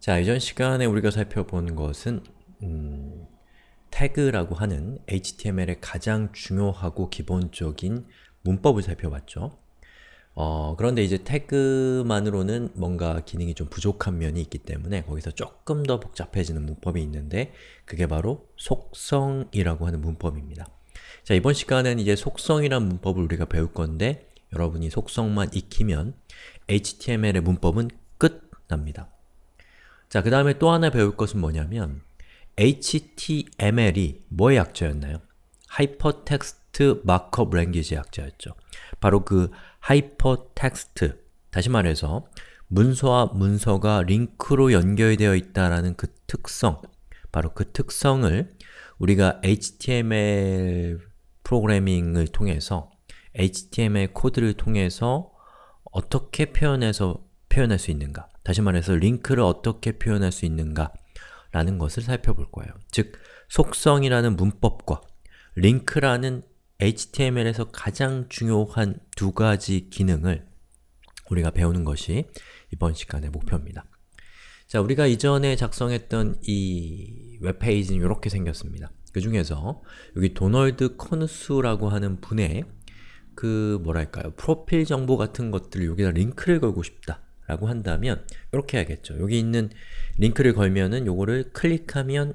자, 이전 시간에 우리가 살펴본 것은 음, 태그라고 하는 HTML의 가장 중요하고 기본적인 문법을 살펴봤죠. 어, 그런데 이제 태그만으로는 뭔가 기능이 좀 부족한 면이 있기 때문에 거기서 조금 더 복잡해지는 문법이 있는데 그게 바로 속성이라고 하는 문법입니다. 자, 이번 시간에는 이제 속성이란 문법을 우리가 배울 건데 여러분이 속성만 익히면 HTML의 문법은 끝납니다. 자, 그 다음에 또 하나 배울 것은 뭐냐면 HTML이 뭐의 약자였나요? Hypertext Markup Language의 약자였죠. 바로 그 Hypertext, 다시 말해서 문서와 문서가 링크로 연결되어 있다라는 그 특성, 바로 그 특성을 우리가 HTML 프로그래밍을 통해서 HTML 코드를 통해서 어떻게 표현해서 표현할 수 있는가 다시 말해서 링크를 어떻게 표현할 수 있는가 라는 것을 살펴볼 거예요. 즉, 속성이라는 문법과 링크라는 HTML에서 가장 중요한 두 가지 기능을 우리가 배우는 것이 이번 시간의 목표입니다. 자, 우리가 이전에 작성했던 이 웹페이지는 이렇게 생겼습니다. 그 중에서 여기 도널드 커누스라고 하는 분의 그 뭐랄까요 프로필 정보 같은 것들을 여기다 링크를 걸고 싶다 라고 한다면 이렇게 해야겠죠. 여기 있는 링크를 걸면은 요거를 클릭하면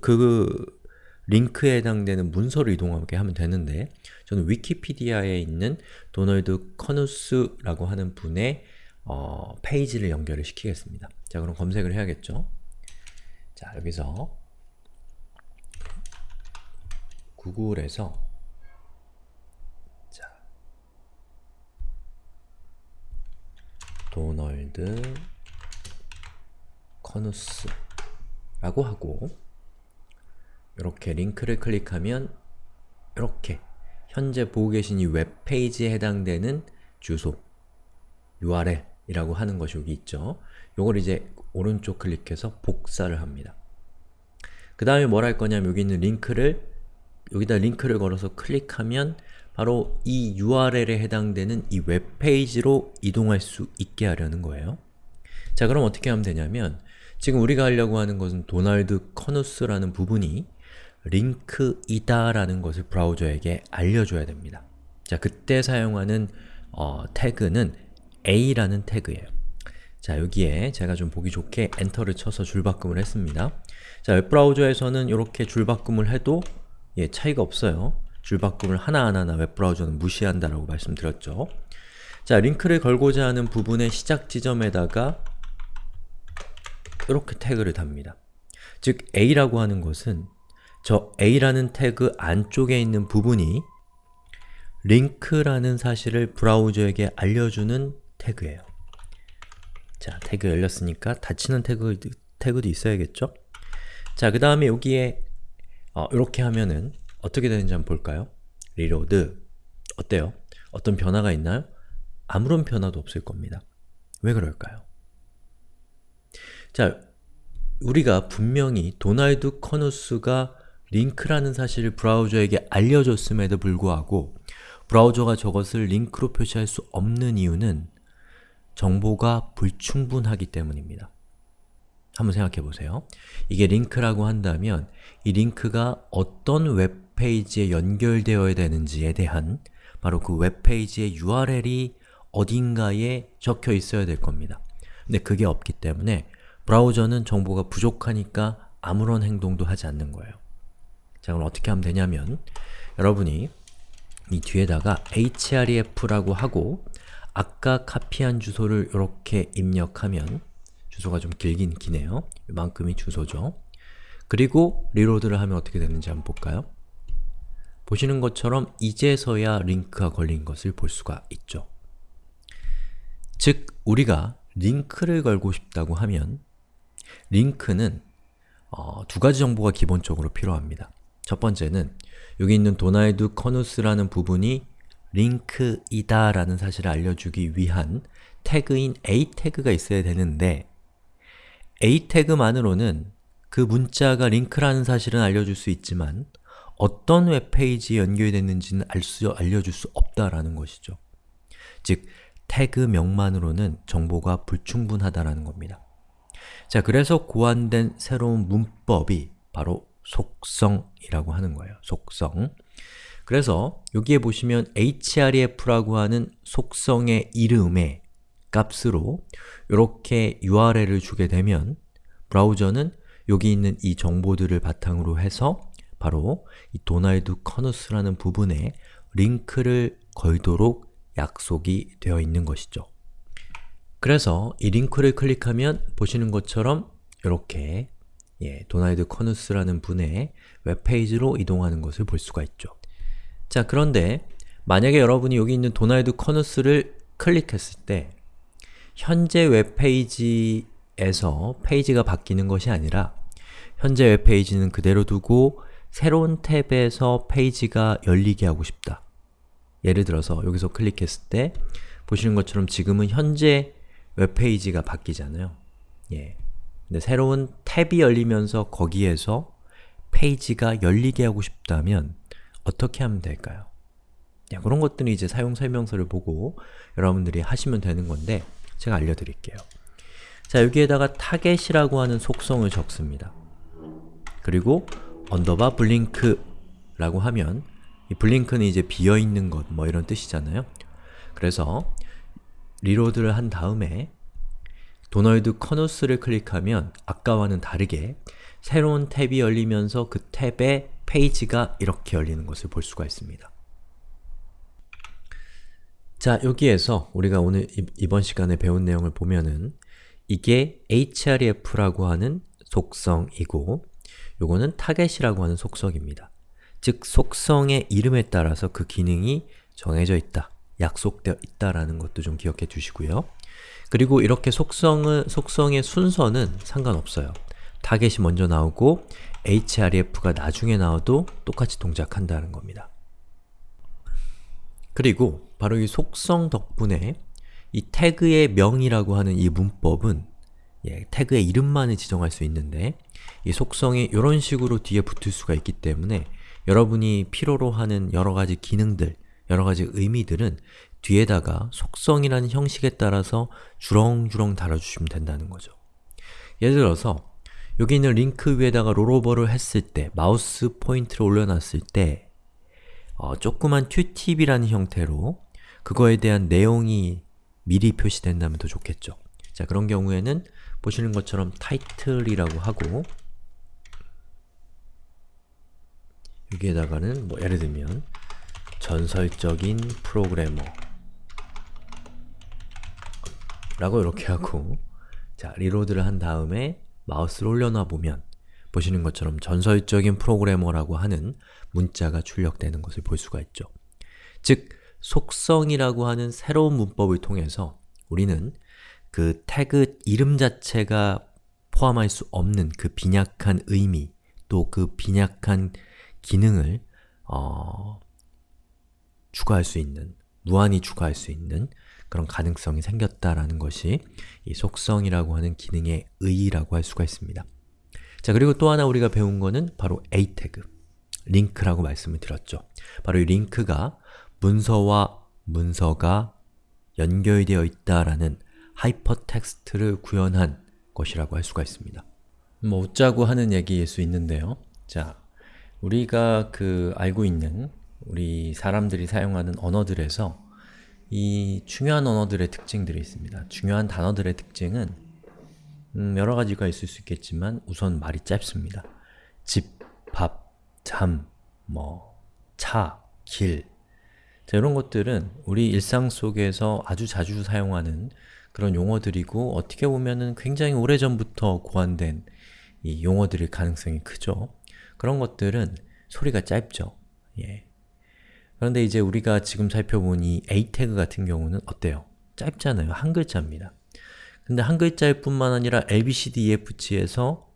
그 링크에 해당되는 문서를 이동하게 하면 되는데 저는 위키피디아에 있는 도널드 커누스라고 하는 분의 어, 페이지를 연결을 시키겠습니다. 자 그럼 검색을 해야겠죠. 자 여기서 구글에서 도널드 커누스 라고 하고 이렇게 링크를 클릭하면 이렇게 현재 보고 계신 이 웹페이지에 해당되는 주소 URL 이라고 하는 것이 여기 있죠. 요걸 이제 오른쪽 클릭해서 복사를 합니다. 그 다음에 뭘 할 거냐면 여기 있는 링크를 여기다 링크를 걸어서 클릭하면 바로 이 URL에 해당되는 이 웹페이지로 이동할 수 있게 하려는 거예요. 자 그럼 어떻게 하면 되냐면 지금 우리가 하려고 하는 것은 도널드 커누스라는 부분이 링크이다 라는 것을 브라우저에게 알려줘야 됩니다. 자 그때 사용하는 어, 태그는 a라는 태그예요. 자 여기에 제가 좀 보기 좋게 엔터를 쳐서 줄바꿈을 했습니다. 자 웹브라우저에서는 이렇게 줄바꿈을 해도 예, 차이가 없어요. 줄바꿈을 하나하나 웹브라우저는 무시한다라고 말씀드렸죠. 자, 링크를 걸고자 하는 부분의 시작 지점에다가 이렇게 태그를 답니다. 즉, a라고 하는 것은 저 a라는 태그 안쪽에 있는 부분이 링크라는 사실을 브라우저에게 알려주는 태그예요. 자, 태그 열렸으니까 닫히는 태그, 태그도 있어야겠죠? 자, 그 다음에 여기에 어, 이렇게 하면은 어떻게 되는지 한번 볼까요? reload 어때요? 어떤 변화가 있나요? 아무런 변화도 없을 겁니다. 왜 그럴까요? 자, 우리가 분명히 도널드 커누스가 링크라는 사실을 브라우저에게 알려줬음에도 불구하고 브라우저가 저것을 링크로 표시할 수 없는 이유는 정보가 불충분하기 때문입니다. 한번 생각해 보세요. 이게 링크라고 한다면 이 링크가 어떤 웹 페이지에 연결되어야 되는지에 대한 바로 그 웹페이지의 URL이 어딘가에 적혀 있어야 될 겁니다. 근데 그게 없기 때문에 브라우저는 정보가 부족하니까 아무런 행동도 하지 않는 거예요. 자 그럼 어떻게 하면 되냐면 여러분이 이 뒤에다가 href라고 하고 아까 카피한 주소를 이렇게 입력하면 주소가 좀 길긴 기네요. 이만큼이 주소죠. 그리고 리로드를 하면 어떻게 되는지 한번 볼까요? 보시는 것처럼 이제서야 링크가 걸린 것을 볼 수가 있죠. 즉, 우리가 링크를 걸고 싶다고 하면 링크는 어, 두 가지 정보가 기본적으로 필요합니다. 첫 번째는 여기 있는 도널드 커누스라는 부분이 링크이다 라는 사실을 알려주기 위한 태그인 a 태그가 있어야 되는데 a 태그만으로는 그 문자가 링크라는 사실은 알려줄 수 있지만 어떤 웹페이지에 연결됐는지는 알 수, 알려줄 수 없다라는 것이죠. 즉, 태그명만으로는 정보가 불충분하다라는 겁니다. 자, 그래서 고안된 새로운 문법이 바로 속성이라고 하는 거예요. 속성. 그래서 여기에 보시면 href라고 하는 속성의 이름의 값으로 이렇게 URL을 주게 되면 브라우저는 여기 있는 이 정보들을 바탕으로 해서 바로 이 도날드 커누스라는 부분에 링크를 걸도록 약속이 되어 있는 것이죠. 그래서 이 링크를 클릭하면 보시는 것처럼 이렇게 예, 도날드 커누스라는 분의 웹페이지로 이동하는 것을 볼 수가 있죠. 자, 그런데 만약에 여러분이 여기 있는 도날드 커누스를 클릭했을 때 현재 웹페이지에서 페이지가 바뀌는 것이 아니라 현재 웹페이지는 그대로 두고 새로운 탭에서 페이지가 열리게 하고 싶다. 예를 들어서 여기서 클릭했을 때 보시는 것처럼 지금은 현재 웹페이지가 바뀌잖아요. 예. 근데 새로운 탭이 열리면서 거기에서 페이지가 열리게 하고 싶다면 어떻게 하면 될까요? 야, 그런 것들은 이제 사용 설명서를 보고 여러분들이 하시면 되는 건데 제가 알려드릴게요. 자, 여기에다가 target이라고 하는 속성을 적습니다. 그리고 underbar blank라고 하면 이 blank는 이제 비어있는 것 뭐 이런 뜻이잖아요. 그래서 reload를 한 다음에 도널드 커너스를 클릭하면 아까와는 다르게 새로운 탭이 열리면서 그 탭에 페이지가 이렇게 열리는 것을 볼 수가 있습니다. 자, 여기에서 우리가 오늘 이번 시간에 배운 내용을 보면은 이게 href라고 하는 속성이고 요거는 target이라고 하는 속성입니다. 즉, 속성의 이름에 따라서 그 기능이 정해져 있다, 약속되어 있다라는 것도 좀 기억해 두시고요. 그리고 이렇게 속성은, 속성의 순서는 상관없어요. 타겟이 먼저 나오고 href가 나중에 나와도 똑같이 동작한다는 겁니다. 그리고 바로 이 속성 덕분에 이 태그의 명이라고 하는 이 문법은 예, 태그의 이름만을 지정할 수 있는데 이 속성이 이런 식으로 뒤에 붙을 수가 있기 때문에 여러분이 필요로 하는 여러가지 기능들, 여러가지 의미들은 뒤에다가 속성이라는 형식에 따라서 주렁주렁 달아주시면 된다는 거죠. 예를 들어서 여기 있는 링크 위에다가 rollover를 했을 때, 마우스 포인트를 올려놨을 때 어, 조그만 tooltip이라는 형태로 그거에 대한 내용이 미리 표시된다면 더 좋겠죠. 자, 그런 경우에는 보시는 것처럼 title이라고 하고 여기에다가는 뭐 예를 들면 전설적인 프로그래머 라고 이렇게 하고 자, reload를 한 다음에 마우스를 올려놔 보면 보시는 것처럼 전설적인 프로그래머라고 하는 문자가 출력되는 것을 볼 수가 있죠. 즉, 속성이라고 하는 새로운 문법을 통해서 우리는 그 태그 이름 자체가 포함할 수 없는 그 빈약한 의미 또 그 빈약한 기능을 어, 추가할 수 있는, 무한히 추가할 수 있는 그런 가능성이 생겼다라는 것이 이 속성이라고 하는 기능의 의의라고 할 수가 있습니다. 자, 그리고 또 하나 우리가 배운 거는 바로 a 태그, 링크라고 말씀을 드렸죠. 바로 이 링크가 문서와 문서가 연결되어 있다라는 하이퍼텍스트를 구현한 것이라고 할 수가 있습니다. 뭐 웃자고 하는 얘기일 수 있는데요. 자, 우리가 그 알고 있는 우리 사람들이 사용하는 언어들에서 이 중요한 언어들의 특징들이 있습니다. 중요한 단어들의 특징은 음, 여러 가지가 있을 수 있겠지만 우선 말이 짧습니다. 집, 밥, 잠, 뭐, 차, 길 자, 이런 것들은 우리 일상 속에서 아주 자주 사용하는 그런 용어들이고 어떻게 보면은 굉장히 오래전부터 고안된 이 용어들일 가능성이 크죠. 그런 것들은 소리가 짧죠. 예. 그런데 이제 우리가 지금 살펴본 이 a 태그 같은 경우는 어때요? 짧잖아요. 한 글자입니다. 근데 한 글자일 뿐만 아니라 ABCDEFG에서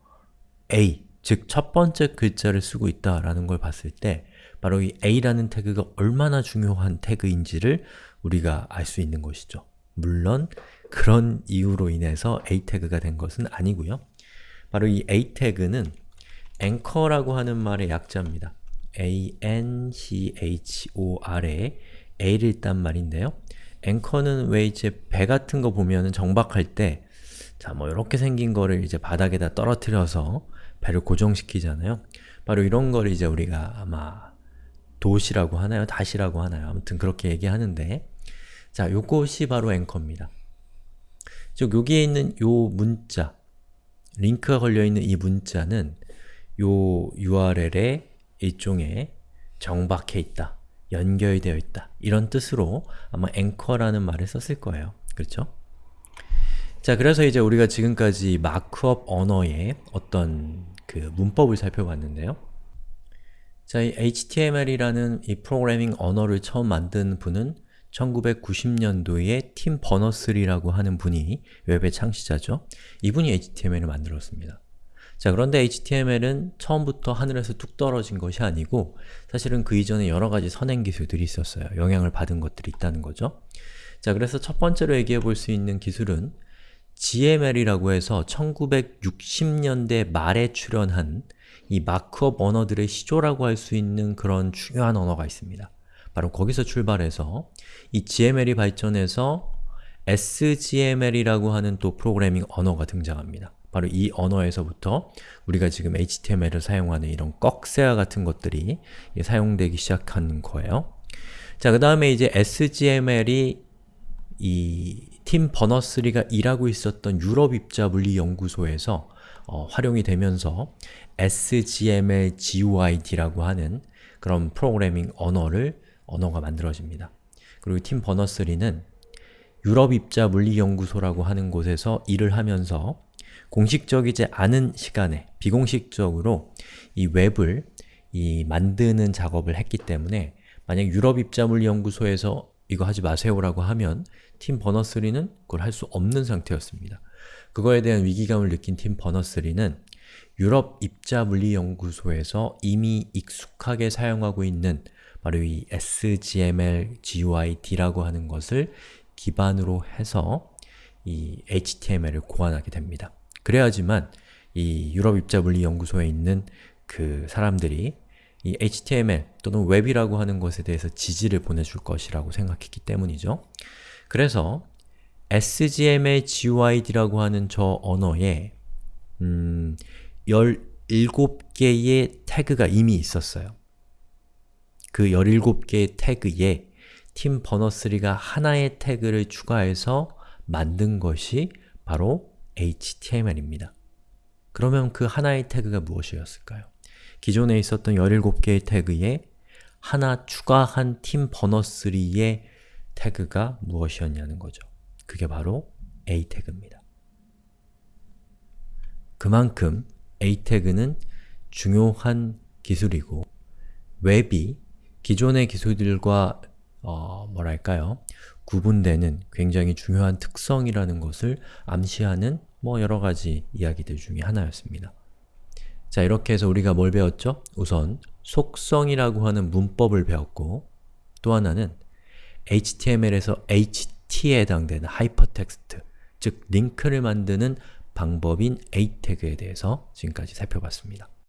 A, 즉 첫 번째 글자를 쓰고 있다라는 걸 봤을 때 바로 이 A라는 태그가 얼마나 중요한 태그인지를 우리가 알 수 있는 것이죠. 물론 그런 이유로 인해서 A 태그가 된 것은 아니고요. 바로 이 A 태그는 anchor라고 하는 말의 약자입니다. a-n-c-h-o-r에 a를 딴 말인데요. anchor는 왜 이제 배 같은 거 보면은 정박할 때 자, 뭐 이렇게 생긴 거를 이제 바닥에다 떨어뜨려서 배를 고정시키잖아요. 바로 이런 거를 이제 우리가 아마 도시라고 하나요? 다시라고 하나요? 아무튼 그렇게 얘기하는데 자, 요것이 바로 앵커입니다. 즉, 여기에 있는 요 문자 링크가 걸려있는 이 문자는 요 URL에 일종의 정박해 있다, 연결되어 있다 이런 뜻으로 아마 앵커라는 말을 썼을 거예요. 그렇죠? 자, 그래서 이제 우리가 지금까지 마크업 언어의 어떤 그 문법을 살펴봤는데요. 자, 이 HTML이라는 이 프로그래밍 언어를 처음 만든 분은 1990년도에 팀 버너스리라고 하는 분이 웹의 창시자죠. 이분이 HTML을 만들었습니다. 자, 그런데 HTML은 처음부터 하늘에서 뚝 떨어진 것이 아니고 사실은 그 이전에 여러 가지 선행 기술들이 있었어요. 영향을 받은 것들이 있다는 거죠. 자, 그래서 첫 번째로 얘기해 볼 수 있는 기술은 GML이라고 해서 1960년대 말에 출현한 이 마크업 언어들의 시조라고 할 수 있는 그런 중요한 언어가 있습니다. 바로 거기서 출발해서 이 GML이 발전해서 SGML이라고 하는 또 프로그래밍 언어가 등장합니다. 바로 이 언어에서부터 우리가 지금 HTML을 사용하는 이런 꺽쇠와 같은 것들이 사용되기 시작한 거예요. 자, 그 다음에 이제 SGML이 이 팀 버너스리가 일하고 있었던 유럽 입자 물리 연구소에서 어, 활용이 되면서 SGML GUID라고 하는 그런 프로그래밍 언어를 언어가 만들어집니다. 그리고 팀 버너스리는 유럽 입자 물리 연구소라고 하는 곳에서 일을 하면서 공식적이지 않은 시간에 비공식적으로 이 웹을 이 만드는 작업을 했기 때문에 만약 유럽 입자 물리 연구소에서 이거 하지 마세요라고 하면 팀 버너스리는 그걸 할 수 없는 상태였습니다. 그거에 대한 위기감을 느낀 팀 버너스리는 유럽 입자 물리 연구소에서 이미 익숙하게 사용하고 있는 바로 이 SGML GUID라고 하는 것을 기반으로 해서 이 HTML을 고안하게 됩니다. 그래야지만 이 유럽 입자 물리 연구소에 있는 그 사람들이 이 HTML 또는 웹이라고 하는 것에 대해서 지지를 보내줄 것이라고 생각했기 때문이죠. 그래서 SGML GUID라고 하는 저 언어에 음, 17개의 태그가 이미 있었어요. 그 17개의 태그에 팀 버너스리가 하나의 태그를 추가해서 만든 것이 바로 HTML입니다. 그러면 그 하나의 태그가 무엇이었을까요? 기존에 있었던 17개의 태그에 하나 추가한 팀 버너스리의 태그가 무엇이었냐는 거죠. 그게 바로 A 태그입니다. 그만큼 A 태그는 중요한 기술이고 웹이 기존의 기술들과 어, 뭐랄까요? 구분되는 굉장히 중요한 특성이라는 것을 암시하는 뭐 여러가지 이야기들 중에 하나였습니다. 자, 이렇게 해서 우리가 뭘 배웠죠? 우선 속성이라고 하는 문법을 배웠고 또 하나는 HTML에서 HT에 해당되는 하이퍼텍스트, 즉 링크를 만드는 방법인 A 태그에 대해서 지금까지 살펴봤습니다.